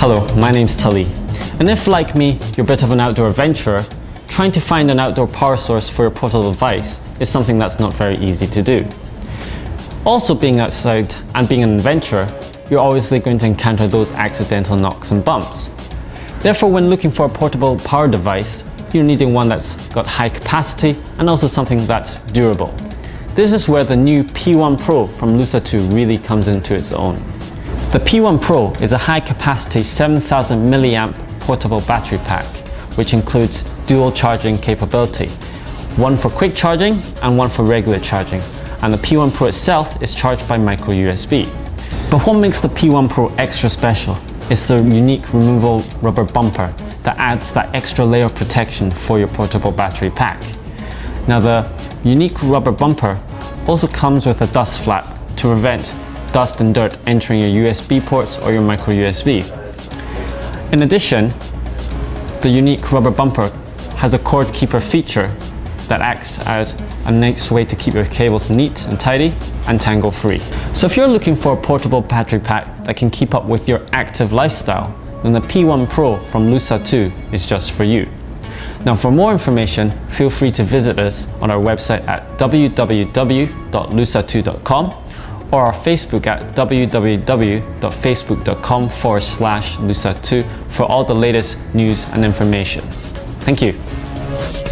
Hello, my name's Tali. And if, like me, you're a bit of an outdoor adventurer, trying to find an outdoor power source for your portable device is something that's not very easy to do. Also being outside and being an adventurer, you're obviously going to encounter those accidental knocks and bumps. Therefore, when looking for a portable power device, you're needing one that's got high capacity and also something that's durable. This is where the new P1 Pro from LUXA2 really comes into its own. The P1 Pro is a high capacity 7000 milliamp portable battery pack, which includes dual charging capability, one for quick charging and one for regular charging. And the P1 Pro itself is charged by micro USB. But what makes the P1 Pro extra special is the unique removable rubber bumper that adds that extra layer of protection for your portable battery pack. Now the unique rubber bumper also comes with a dust flap to prevent dust and dirt entering your USB ports or your micro USB. In addition, the unique rubber bumper has a cord keeper feature that acts as a nice way to keep your cables neat and tidy and tangle free. So if you're looking for a portable battery pack that can keep up with your active lifestyle, then the P1 Pro from LUXA2 is just for you. Now for more information, feel free to visit us on our website at www.luxa2.com or our Facebook at www.facebook.com forward slash luxa2 for all the latest news and information. Thank you.